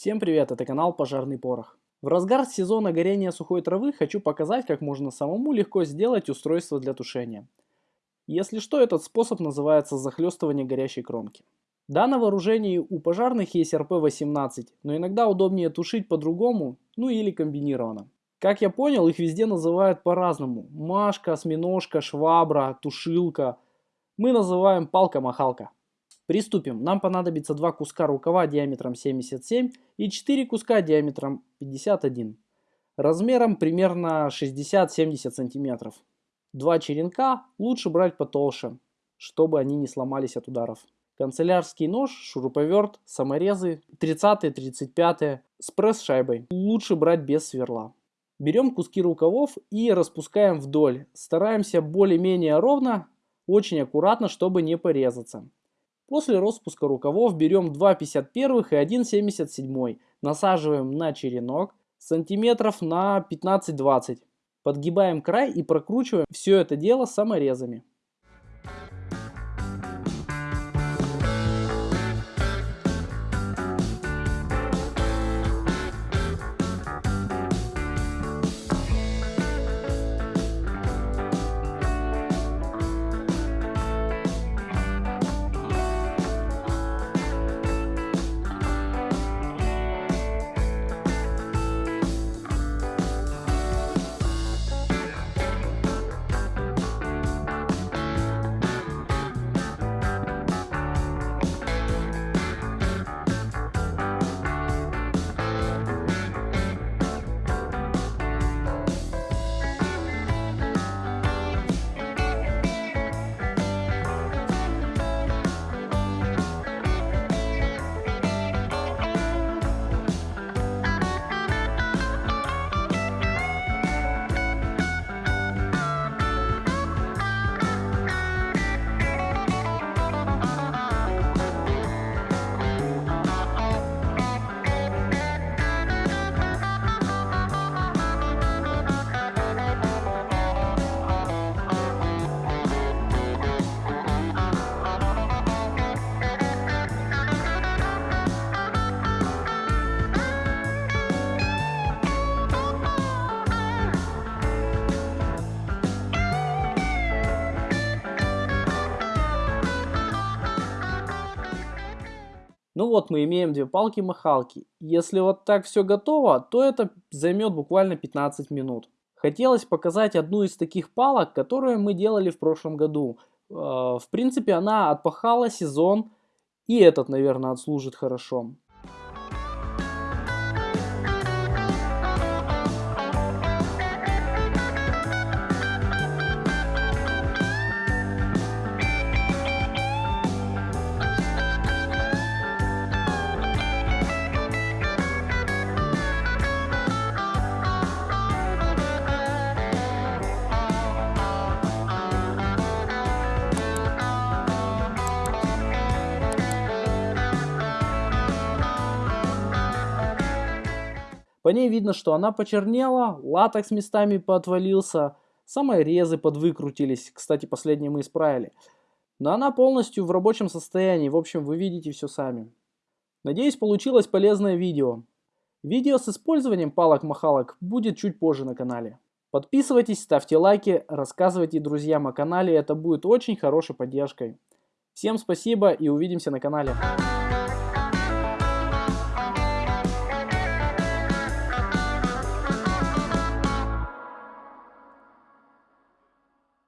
Всем привет, это канал Пожарный Порох. В разгар сезона горения сухой травы хочу показать, как можно самому легко сделать устройство для тушения. Если что, этот способ называется захлестывание горящей кромки. Да, на вооружении у пожарных есть РП-18, но иногда удобнее тушить по-другому, ну или комбинированно. Как я понял, их везде называют по-разному. Машка, осьминожка, швабра, тушилка. Мы называем палка-махалка. Приступим. Нам понадобится два куска рукава диаметром 77 и 4 куска диаметром 51. Размером примерно 60-70 сантиметров. Два черенка лучше брать потолще, чтобы они не сломались от ударов. Канцелярский нож, шуруповерт, саморезы 30-35 с пресс-шайбой. Лучше брать без сверла. Берем куски рукавов и распускаем вдоль. Стараемся более-менее ровно, очень аккуратно, чтобы не порезаться. После распуска рукавов берем 2 51 и 1 77, насаживаем на черенок сантиметров на 15-20. Подгибаем край и прокручиваем все это дело саморезами. Ну вот мы имеем две палки-махалки. Если вот так все готово, то это займет буквально 15 минут. Хотелось показать одну из таких палок, которую мы делали в прошлом году. Э, в принципе, она отпахала сезон, и этот, наверное, отслужит хорошо. По ней видно, что она почернела, латекс местами поотвалился, саморезы подвыкрутились, кстати, последние мы исправили. Но она полностью в рабочем состоянии, в общем, вы видите все сами. Надеюсь, получилось полезное видео. Видео с использованием палок-махалок будет чуть позже на канале. Подписывайтесь, ставьте лайки, рассказывайте друзьям о канале, это будет очень хорошей поддержкой. Всем спасибо и увидимся на канале.